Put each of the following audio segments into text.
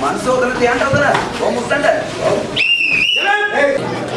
මන්සෝ උතන තියන්න උතන. ඔව් මුත්තන්ට. ඔව්. යන්න.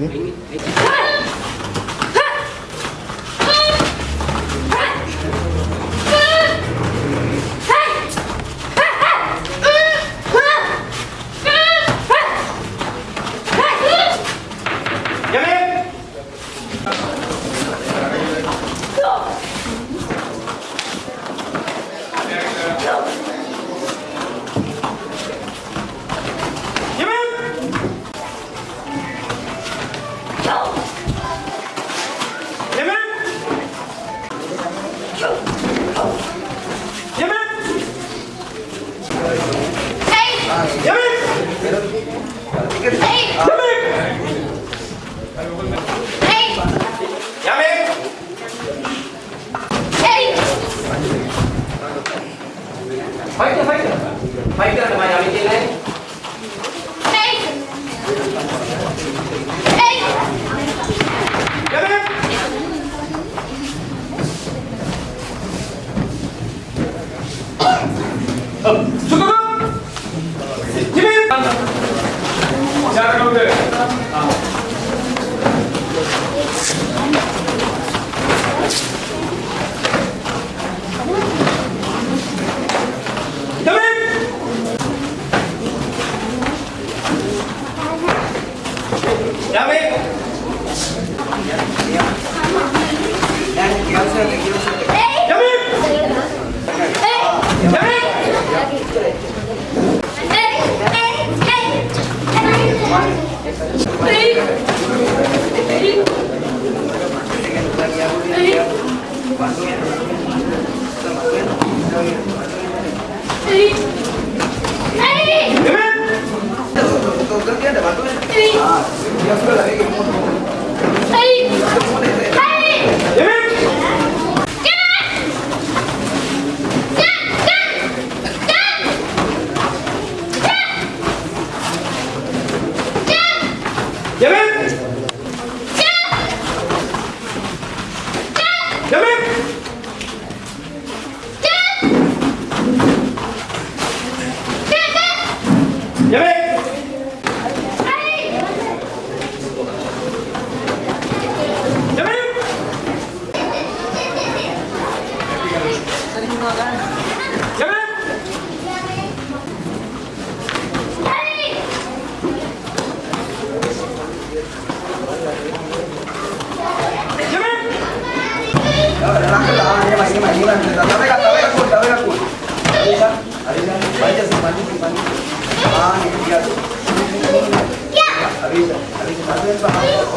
Né?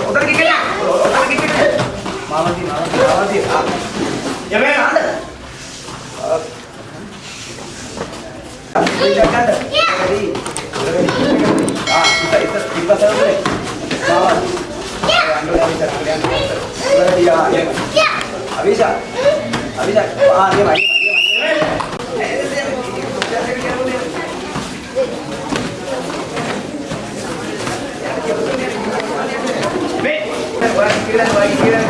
උඩට ගිහින් උඩට ගිහින් මාවදී මාවදී මාවදී ආ යමේ ආන්න ඉතකට හරි ආ ඉත ඉත ඉපසරනේ මාවදී අඬලා ඉත අවිෂා අවිෂා ආ නේ වයි like, you.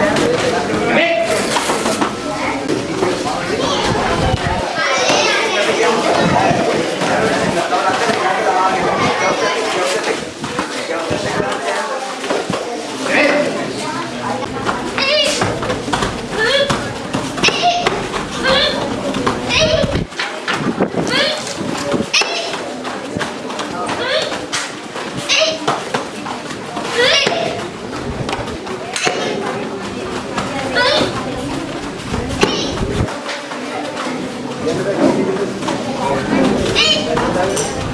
Эй!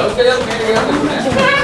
Okay, I'm here.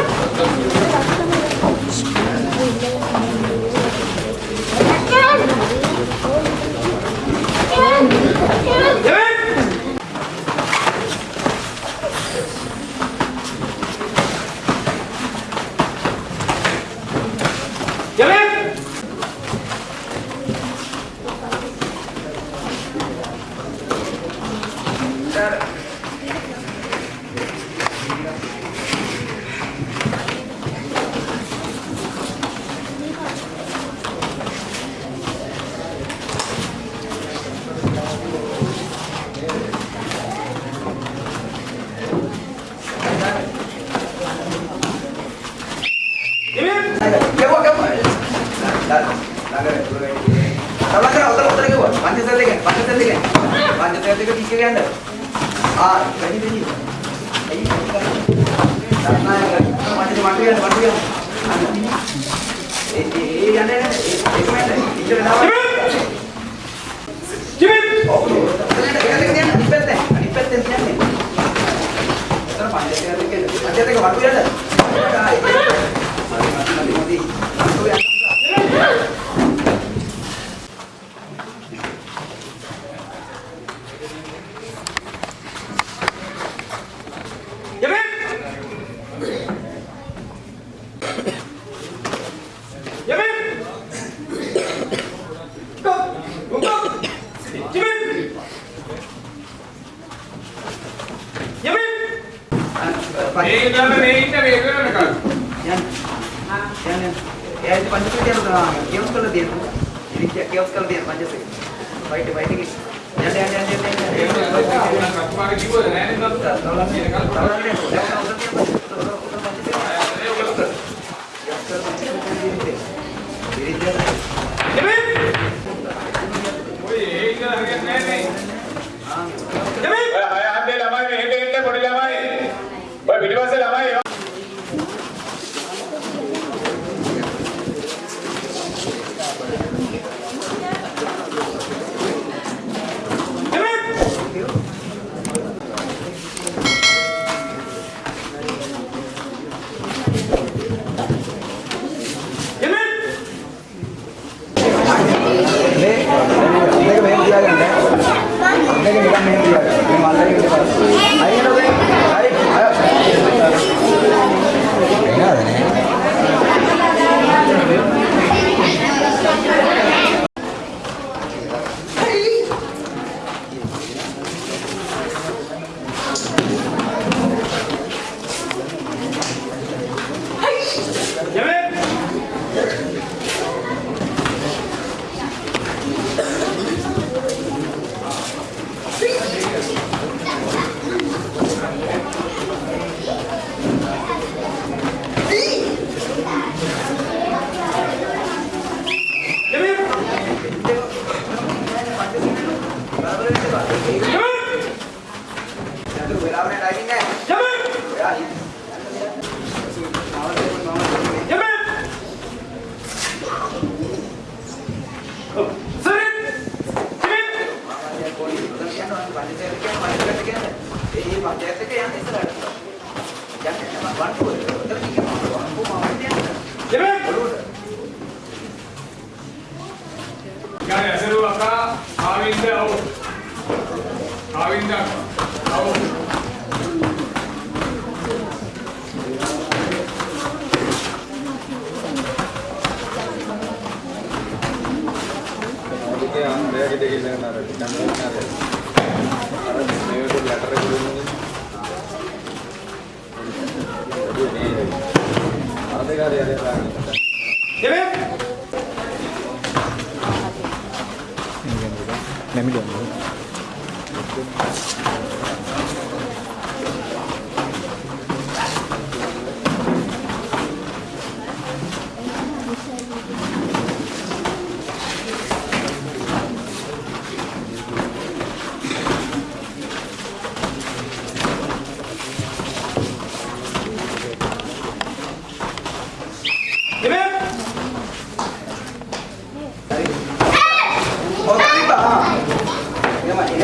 جميل.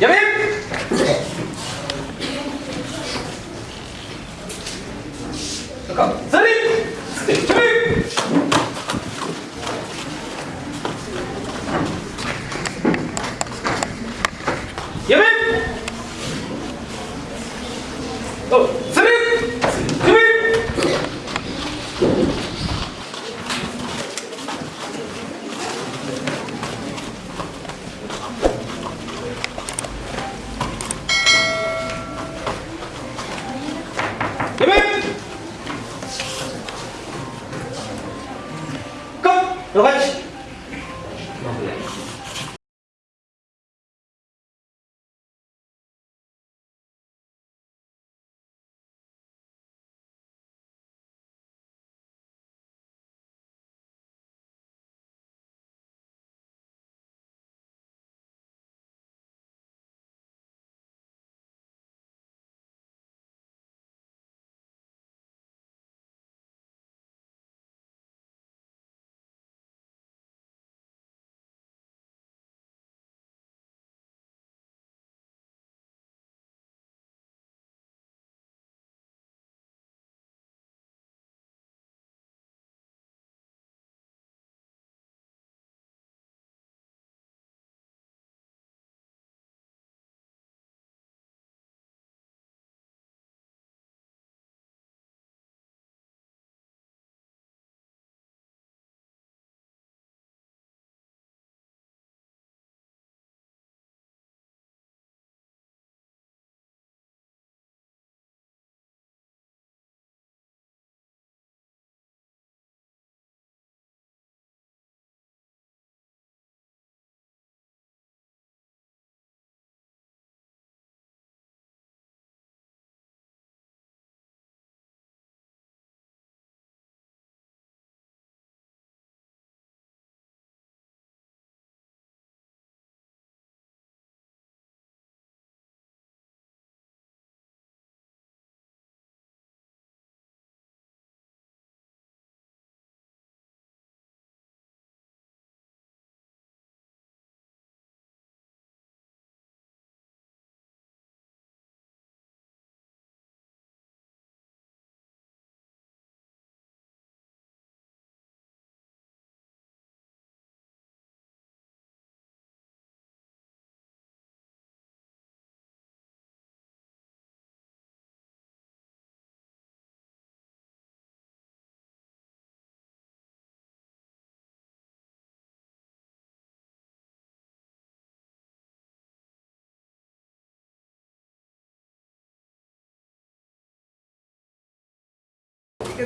やめ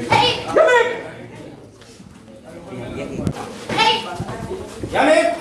hey! Hey! Yamik!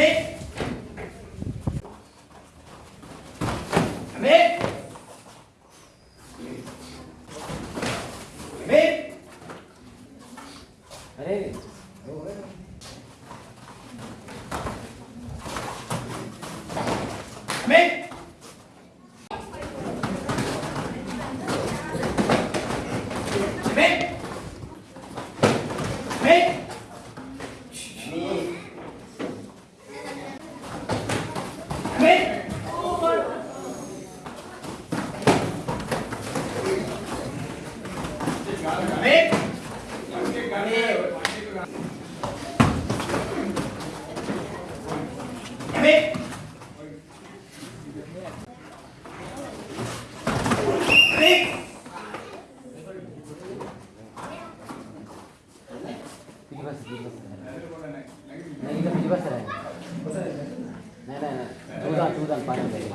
bit Bye.